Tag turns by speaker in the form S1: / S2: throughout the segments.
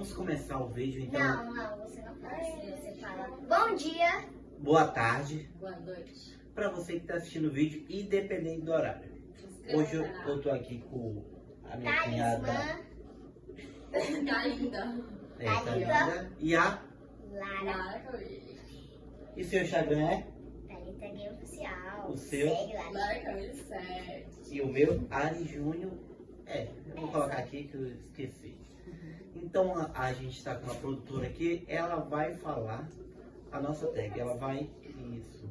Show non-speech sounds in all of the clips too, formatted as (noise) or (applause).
S1: Vamos começar o vídeo. Então,
S2: Não, não, você não fala assim. Você fala bom dia.
S1: boa tarde
S3: Boa noite.
S1: para você que está assistindo o vídeo, independente do horário. Hoje eu, eu tô aqui com a minha cunhada,
S2: Talismã
S3: Tá linda.
S1: é, tá
S2: Thalita.
S1: linda, e a
S2: Lara.
S1: E seu Instagram é
S2: Thalita Gay Oficial.
S1: O seu?
S2: Segue lá.
S3: Lara Camille 7.
S1: e o meu Ari Júnior é. Eu vou colocar aqui que eu esqueci. Então a, a gente está com uma produtora aqui, ela vai falar a nossa tag, ela vai isso,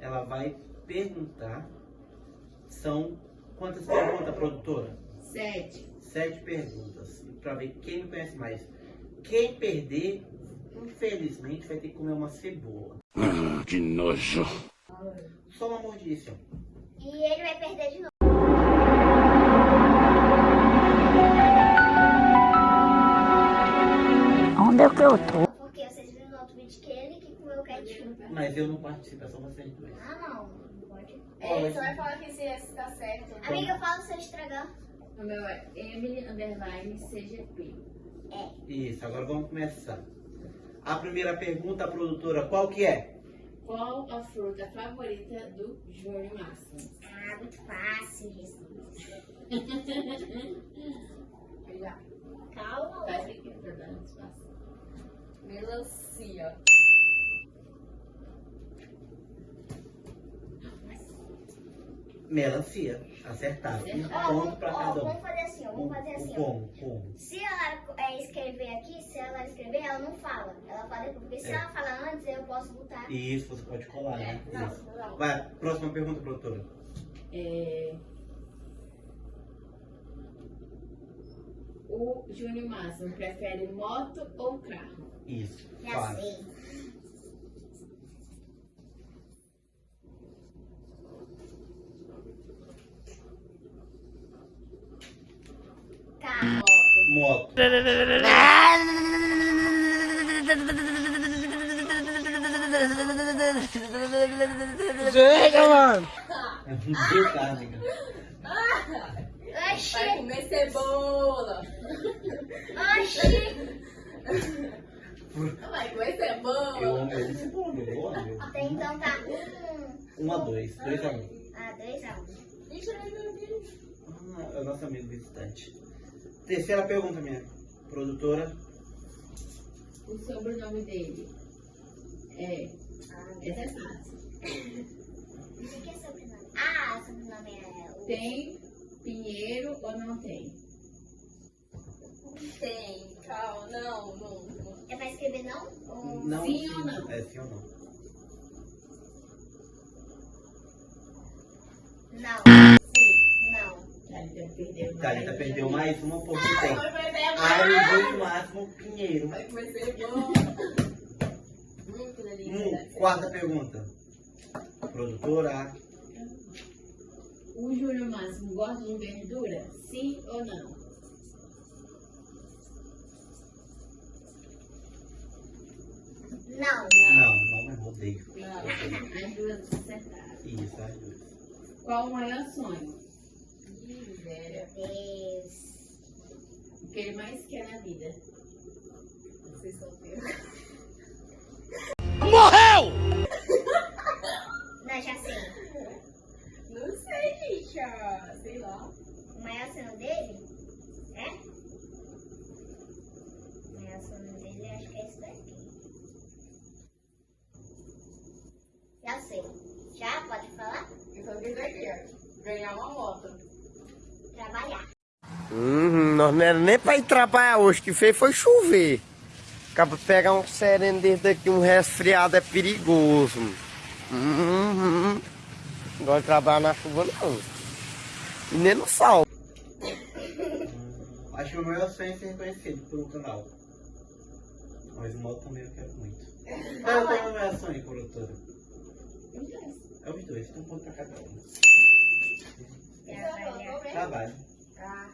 S1: ela vai perguntar. São quantas perguntas, produtora?
S3: Sete.
S1: Sete perguntas para ver quem me conhece mais. Quem perder, infelizmente, vai ter que comer uma cebola.
S4: Ah, que nojo.
S1: Só uma mordidinha.
S2: E ele vai perder de novo.
S5: Onde é que eu tô?
S2: Porque vocês viram no outro vídeo que ele que comeu o ketchup.
S1: Mas eu não participo, é só vocês dois.
S2: Ah, não. Não pode.
S3: É, você vai falar que se esse tá certo.
S2: Amiga, fala se eu estragar.
S3: O meu é Emily Underline CGP.
S1: Isso, agora vamos começar. A primeira pergunta, produtora, qual que é?
S3: Qual a fruta favorita do Júnior Máximo?
S2: Ah, muito fácil (laughs) isso.
S3: Já.
S2: Calma.
S3: Tá aqui pra dar mais fácil. Melancia.
S1: Melancia. Acertado. Um ponto pra
S2: ó,
S1: cada um.
S2: vamos fazer assim. Vamos fazer assim.
S1: Como? Como?
S2: Se ela é, escrever aqui, se ela escrever, ela não fala. Ela fala depois. Porque se
S1: É.
S2: ela falar antes, eu posso botar.
S1: Isso, você pode colar, né?
S3: Não,
S1: Isso.
S3: não.
S1: Vai, próxima pergunta, produtora.
S3: É... O Júnior Máximo prefere moto ou carro?
S1: Isso.
S2: Já sei. Carro.
S1: Moto.
S5: Chega, mano.
S1: Deu carne. (laughs)
S2: Oxi,
S3: Vai comer cebola.
S2: oxi.
S3: Vai comer cebola.
S1: Eu amo ele. Eu amo.
S2: Até então tá um.
S1: Um a dois. Dois a um.
S2: Ah, dois a um.
S3: Ai, meu Deus.
S1: Ah, é o nosso amigo visitante. Terceira pergunta, minha produtora.
S3: O sobrenome dele é.
S2: Ah,
S3: Essa é fácil. (laughs)
S2: O que é sobrenome? Ah, sobrenome é o.
S3: Tem Pinheiro ou não tem? Tem. Calma, não, não. não.
S2: É pra escrever não? Ou...
S1: Não,
S3: Sim ou não?
S1: É sim ou não?
S2: Não. Sim. Não.
S3: Thalita perdeu.
S1: Thalita perdeu mais uma porque tem.
S3: Vai perder
S1: Ai,
S3: mais.
S1: o máximo Pinheiro.
S3: Vai. Hum, que delícia.
S1: Hum, quarta pergunta. Produtora.
S3: Gosta de verdura? Sim ou não?
S2: Não.
S1: Não, não, mas odeio.
S3: Não. As duas acertaram.
S1: Isso, as duas.
S3: Qual o maior sonho?
S2: Deus.
S3: O que ele mais quer na vida? Ser solteiro.
S4: Morreu!
S2: Não, já sei.
S3: Não sei, bicha. Sei lá.
S2: O maior sonho dele é? O maior sonho dele acho que é esse daqui. Já sei. Já? Pode falar?
S3: Eu só fiz aqui, ó. Ganhar uma moto.
S2: Trabalhar.
S5: Uhum, nós não era nem pra ir trabalhar hoje, que fez foi chover. Acaba de pegar um sereno desse daqui, um resfriado é perigoso. Uhum. Não gosto de trabalhar na chuva não. E nem no sol. (laughs)
S1: Acho que o meu sonho é ser reconhecido pelo canal. Mas o moto também eu quero muito. Qual é o meu sonho, produtora? É os dois, tem um ponto pra cada um.
S2: Trabalhar.
S1: Trabalho.
S2: Tá.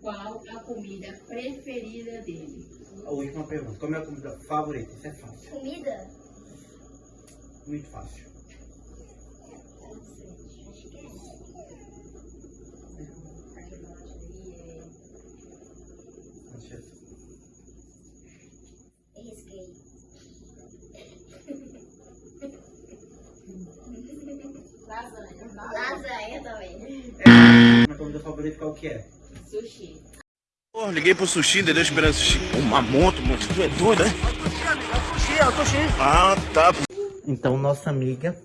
S3: Qual a comida preferida dele?
S1: A última pergunta. Qual é a comida favorita? Isso é fácil.
S2: Comida?
S1: Muito fácil.
S2: Acho que é.
S1: Deixa eu comida favorita qual que é?
S3: Sushi.
S4: Pô, liguei pro sushi, entendeu? Esperando sushi. Uma moto, mano. Tu é doido, né? Ah, tá.
S1: Então nossa amiga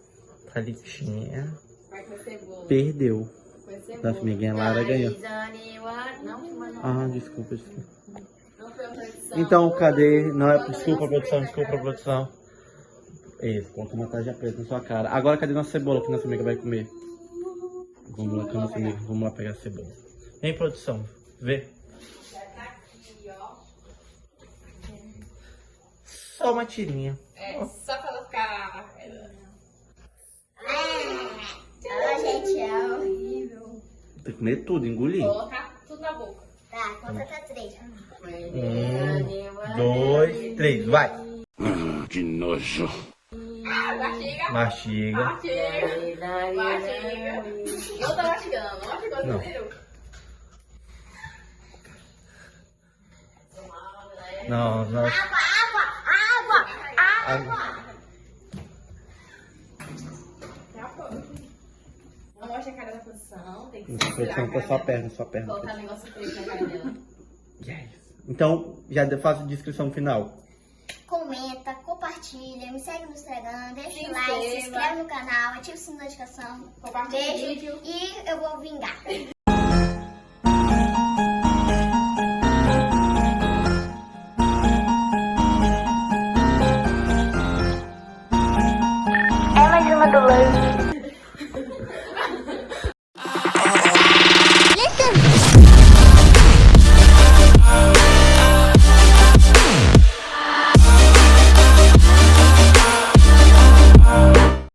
S3: cebola.
S1: perdeu. Nossa amiguinha Lara ganhou. Ah, desculpa, desculpa.
S3: Não foi a produção.
S1: Então, cadê? Não é desculpa, produção, desculpa, produção. Isso, coloca uma tarja preta na sua cara. Agora cadê nossa cebola que nossa amiga vai comer? Vamos lá, com a nossa amiga. Vamos lá pegar a cebola. Vem, produção. Vê.
S3: Já tá aqui, ó.
S1: Só uma tirinha.
S3: É, só colocar.
S2: Ah, gente, é horrível.
S1: Tem que comer tudo, engolir.
S3: Colocar tudo na boca.
S2: Tá, conta até três.
S1: Um, dois, três, vai.
S4: Ah, que nojo.
S3: Mastiga.
S1: Mastiga.
S3: Mastiga. Mastiga. Não tá mastigando, não mastigou,
S1: Não.
S3: você viu?
S1: Não, não.
S2: Água, água, água, água.
S3: Não mostra a cara da posição, tem que segurar a
S1: com a
S3: cara
S1: sua perna, sua perna.
S3: Colocar negócio preto na cara dela.
S1: Yes. Então, já faço a descrição final.
S2: Comenta, compartilha, me segue no Instagram, deixa o like, se inscreve no canal, ativa o sininho de notificação.
S3: Compartilha o
S2: Beijo
S3: vídeo.
S2: e eu vou vingar. (laughs)